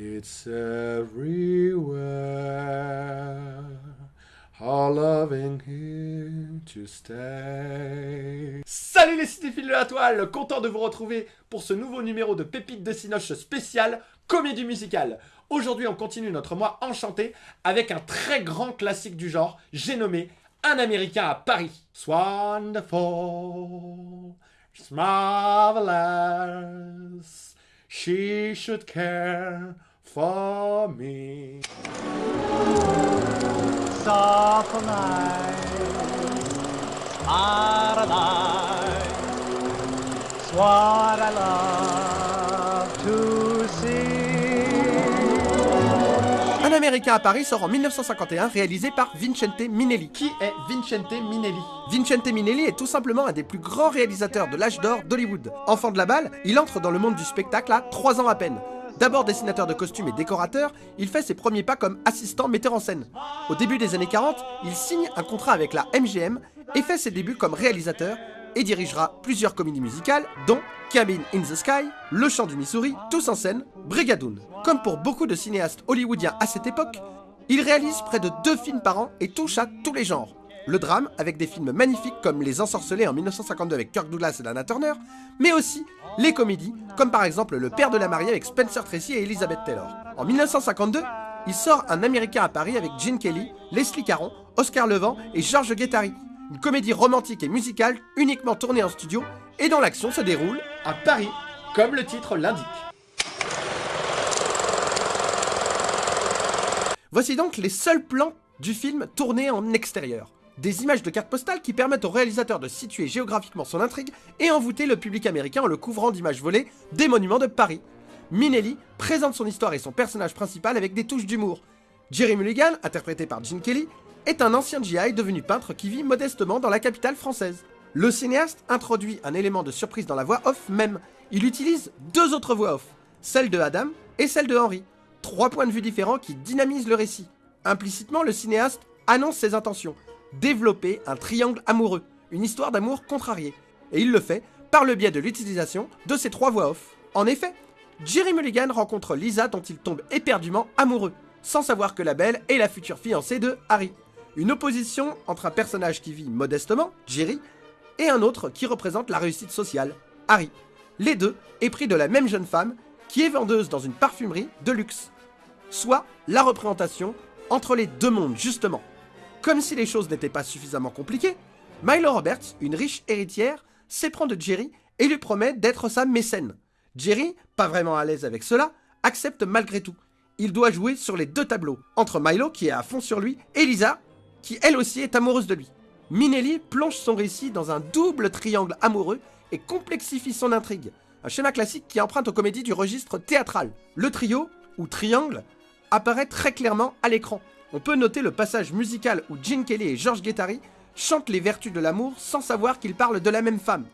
It's everywhere. All loving here to stay. Salut les cinéphiles de la toile, content de vous retrouver pour ce nouveau numéro de Pépites de Cinoche spécial comédie musicale. Aujourd'hui, on continue notre mois enchanté avec un très grand classique du genre, j'ai nommé Un Américain à Paris. Marvelous, she should care paradise. What I love to see. Un Américain à Paris sort en 1951, réalisé par Vincente Minelli. Qui est Vincente Minelli? Vincente Minelli est tout simplement un des plus grands réalisateurs de l'âge d'or d'Hollywood. Enfant de la balle, il entre dans le monde du spectacle à 3 ans à peine. D'abord dessinateur de costumes et décorateur, il fait ses premiers pas comme assistant metteur en scène. Au début des années 40, il signe un contrat avec la MGM et fait ses débuts comme réalisateur et dirigera plusieurs comédies musicales, dont Cabin in the Sky, Le Chant du Missouri, Tous en scène, Brigadoon. Comme pour beaucoup de cinéastes hollywoodiens à cette époque, il réalise près de deux films par an et touche à tous les genres. Le drame, avec des films magnifiques comme Les Ensorcelés en 1952 avec Kirk Douglas et Lana Turner, mais aussi les comédies, comme par exemple Le Père de la Mariée avec Spencer Tracy et Elizabeth Taylor. En 1952, il sort Un Américain à Paris avec Gene Kelly, Leslie Caron, Oscar Levant et Georges Guettari. Une comédie romantique et musicale uniquement tournée en studio et dont l'action se déroule À Paris, comme le titre l'indique. Voici donc les seuls plans du film tournés en extérieur. Des images de cartes postales qui permettent au réalisateur de situer géographiquement son intrigue et envoûter le public américain en le couvrant d'images volées des monuments de Paris. Minelli présente son histoire et son personnage principal avec des touches d'humour. Jerry Mulligan, interprété par Gene Kelly, est un ancien GI devenu peintre qui vit modestement dans la capitale française. Le cinéaste introduit un élément de surprise dans la voix off même. Il utilise deux autres voix off, celle de Adam et celle de Henry. Trois points de vue différents qui dynamisent le récit. Implicitement, le cinéaste annonce ses intentions, développer un triangle amoureux, une histoire d'amour contrarié. Et il le fait par le biais de l'utilisation de ces trois voix off. En effet, Jerry Mulligan rencontre Lisa dont il tombe éperdument amoureux, sans savoir que la belle est la future fiancée de Harry. Une opposition entre un personnage qui vit modestement, Jerry, et un autre qui représente la réussite sociale, Harry. Les deux épris de la même jeune femme qui est vendeuse dans une parfumerie de luxe. Soit la représentation entre les deux mondes, justement. Comme si les choses n'étaient pas suffisamment compliquées, Milo Roberts, une riche héritière, s'éprend de Jerry et lui promet d'être sa mécène. Jerry, pas vraiment à l'aise avec cela, accepte malgré tout. Il doit jouer sur les deux tableaux, entre Milo, qui est à fond sur lui, et Lisa, qui elle aussi est amoureuse de lui. Minelli plonge son récit dans un double triangle amoureux et complexifie son intrigue. Un schéma classique qui emprunte aux comédies du registre théâtral. Le trio, ou triangle, apparaît très clairement à l'écran. On peut noter le passage musical où Gene Kelly et George Guettari chantent les vertus de l'amour sans savoir qu'ils parlent de la même femme.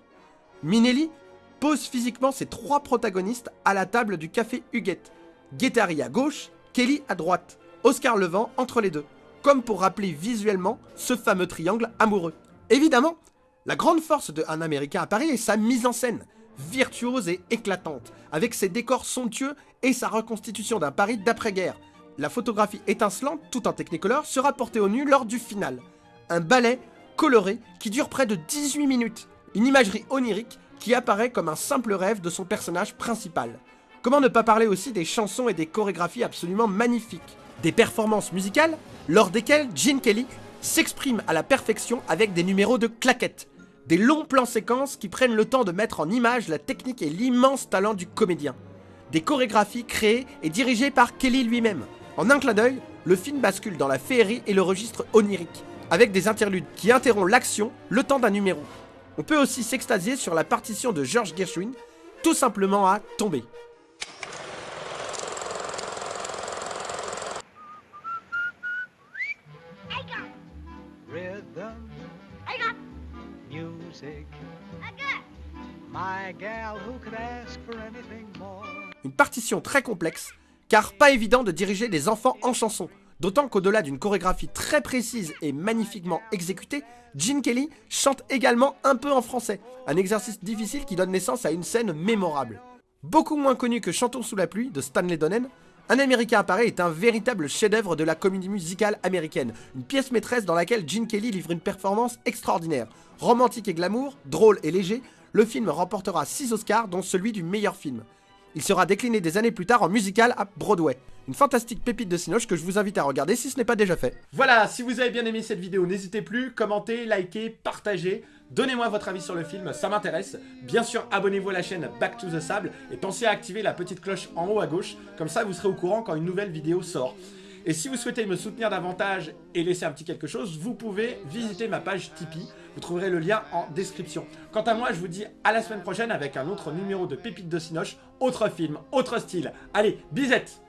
Minelli pose physiquement ses trois protagonistes à la table du café Huguette. Guettari à gauche, Kelly à droite, Oscar Levant entre les deux, comme pour rappeler visuellement ce fameux triangle amoureux. Évidemment, la grande force de Un Américain à Paris est sa mise en scène, virtuose et éclatante, avec ses décors somptueux et sa reconstitution d'un Paris d'après-guerre. La photographie étincelante, tout en technicolor, sera portée au nu lors du final. Un ballet coloré qui dure près de 18 minutes. Une imagerie onirique qui apparaît comme un simple rêve de son personnage principal. Comment ne pas parler aussi des chansons et des chorégraphies absolument magnifiques? Des performances musicales lors desquelles Gene Kelly s'exprime à la perfection avec des numéros de claquettes. Des longs plans séquences qui prennent le temps de mettre en image la technique et l'immense talent du comédien. Des chorégraphies créées et dirigées par Kelly lui-même. En un clin d'œil, le film bascule dans la féerie et le registre onirique, avec des interludes qui interrompent l'action le temps d'un numéro. On peut aussi s'extasier sur la partition de George Gershwin, tout simplement à tomber. Une partition très complexe, car pas évident de diriger des enfants en chanson. D'autant qu'au-delà d'une chorégraphie très précise et magnifiquement exécutée, Gene Kelly chante également un peu en français, un exercice difficile qui donne naissance à une scène mémorable. Beaucoup moins connue que Chantons sous la pluie de Stanley Donen, Un Américain Paris est un véritable chef-d'œuvre de la comédie musicale américaine, une pièce maîtresse dans laquelle Gene Kelly livre une performance extraordinaire. Romantique et glamour, drôle et léger, le film remportera 6 Oscars, dont celui du meilleur film. Il sera décliné des années plus tard en musical à Broadway. Une fantastique pépite de Cinoche que je vous invite à regarder si ce n'est pas déjà fait. Voilà, si vous avez bien aimé cette vidéo, n'hésitez plus, commentez, likez, partagez. Donnez-moi votre avis sur le film, ça m'intéresse. Bien sûr, abonnez-vous à la chaîne Back to the Sable et pensez à activer la petite cloche en haut à gauche, comme ça vous serez au courant quand une nouvelle vidéo sort. Et si vous souhaitez me soutenir davantage et laisser un petit quelque chose, vous pouvez visiter ma page Tipeee. Vous trouverez le lien en description. Quant à moi, je vous dis à la semaine prochaine avec un autre numéro de Pépites de Cinoche, autre film, autre style. Allez, bisette.